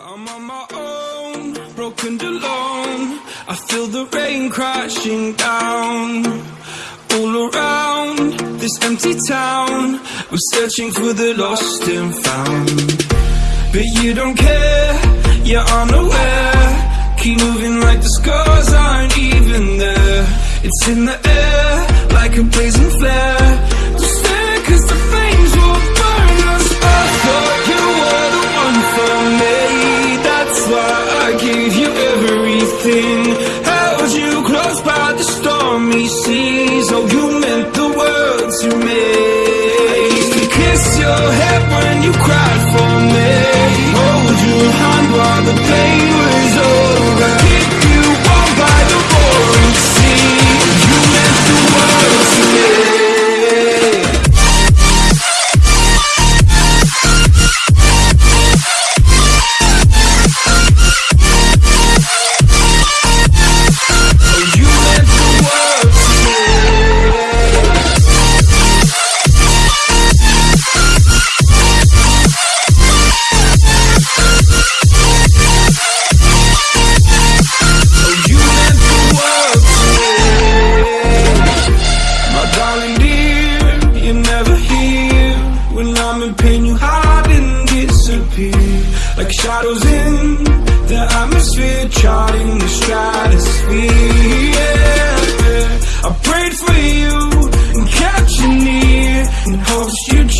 I'm on my own, broken alone. I feel the rain crashing down. All around this empty town, we're searching for the lost and found. But you don't care, you're unaware. Keep moving like the scars aren't even there. It's in the air, like a blazing flare. Stare, cause the everything.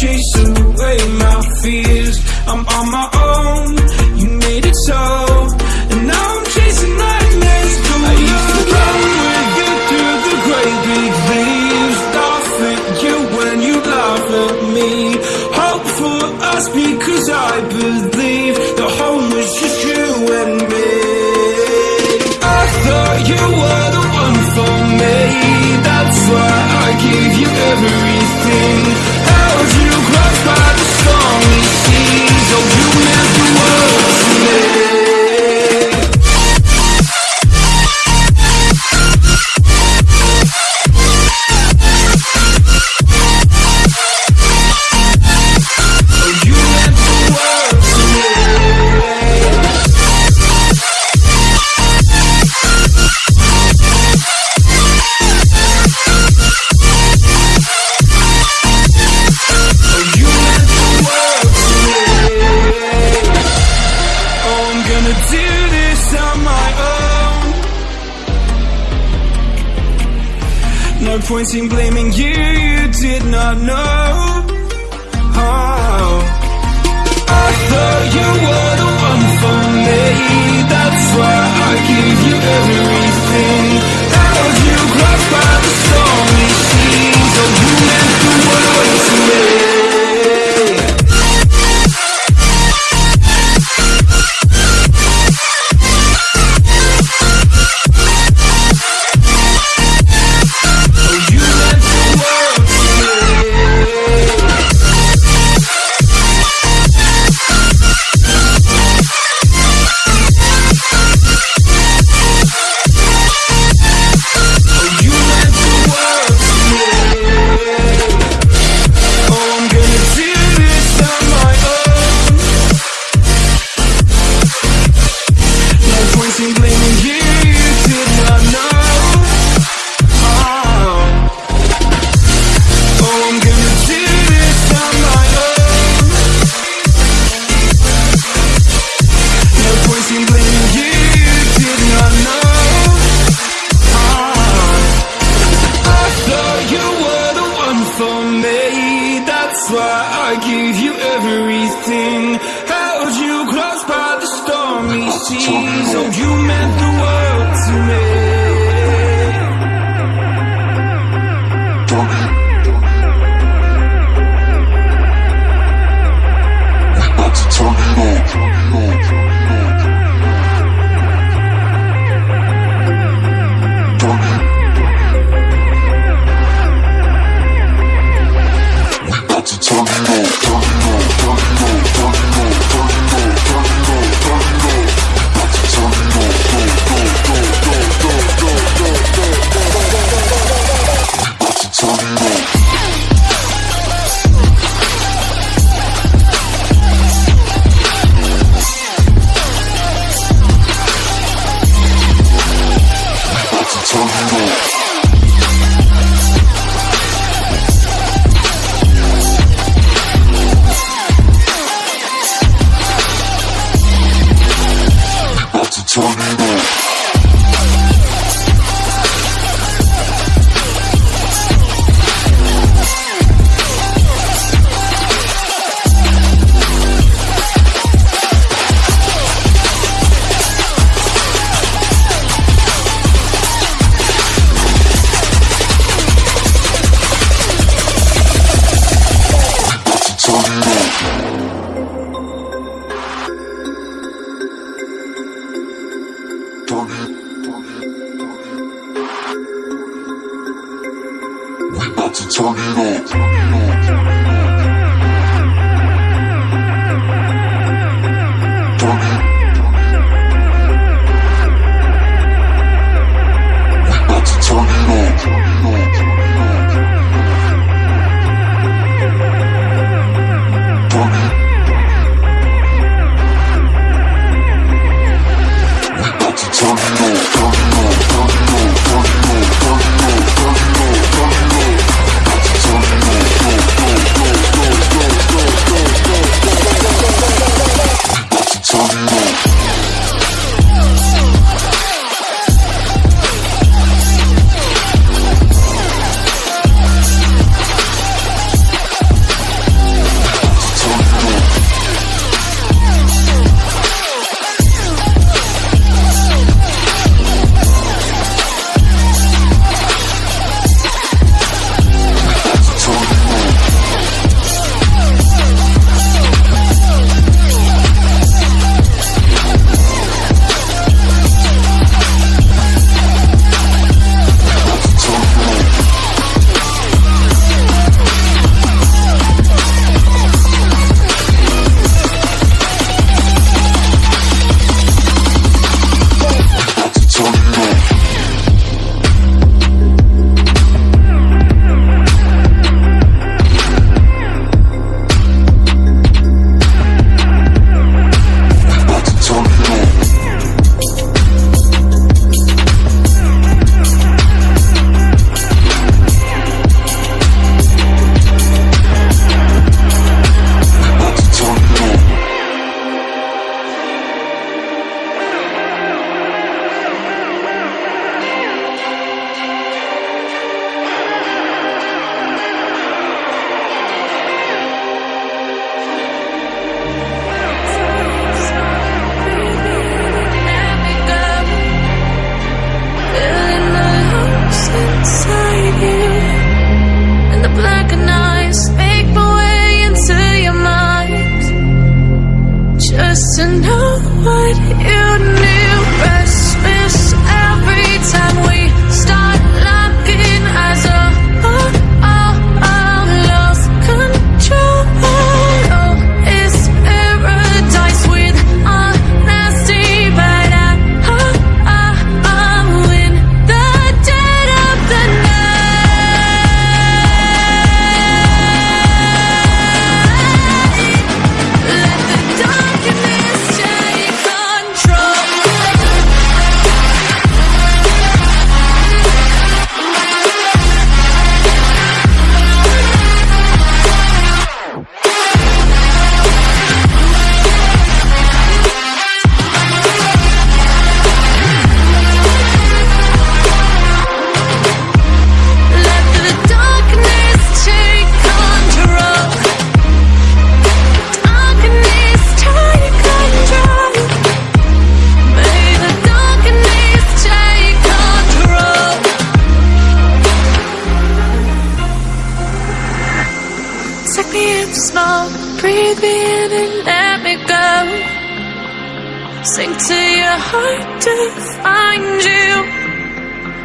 Chase away my fears. I'm on my own, you made it so. And now I'm chasing nightmares too. I used to run with you through the great big leaves. Laugh at you when you laugh at me. Hope for us because I believe own. No point in blaming you, you did not know. Oh. I thought you were the one for me. That's why I gave you everything. Held you close by the stormy チャンネル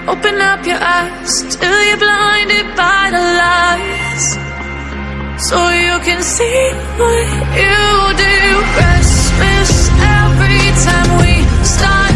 Open up your eyes till you're blinded by the lies. So you can see what you do. Restless every time we start.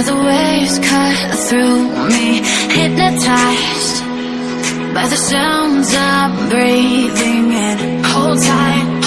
The waves cut through me Hypnotized by the sounds I'm breathing in. Hold tight.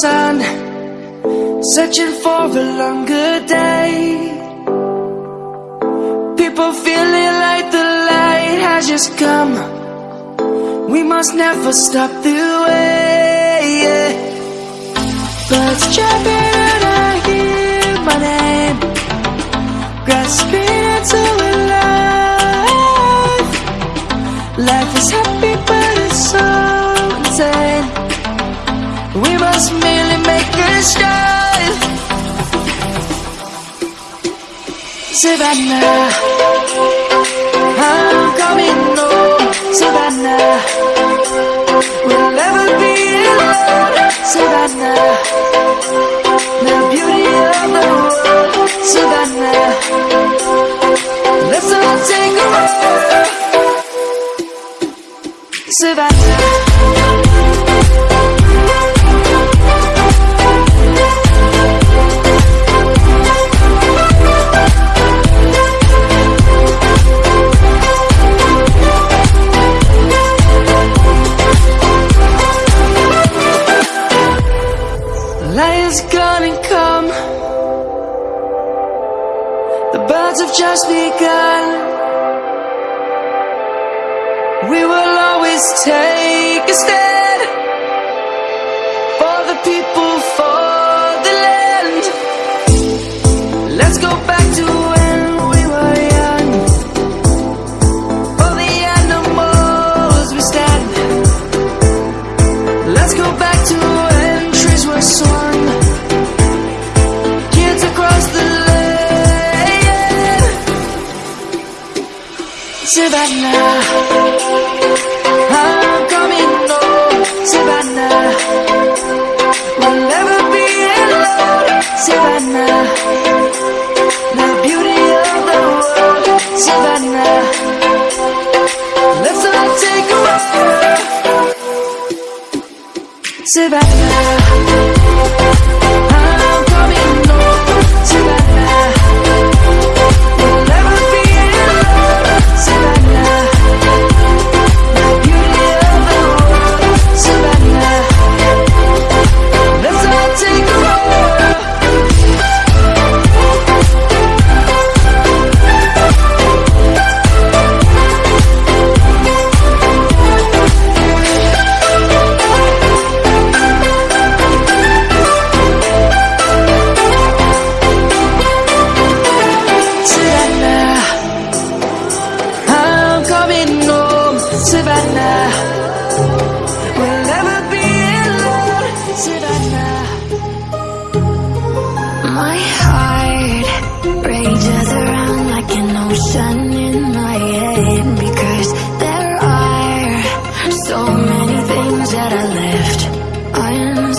sun Searching for a longer day. People feeling like the light has just come. We must never stop the way yeah. Birds chirping and I hear my name. Grasping into life Life is happy but just. Savannah, I'm coming home. Savannah, we'll never be alone. Savannah, the beauty of the world. Savannah, let's all take a walk. Savannah. Savannah that I left. I am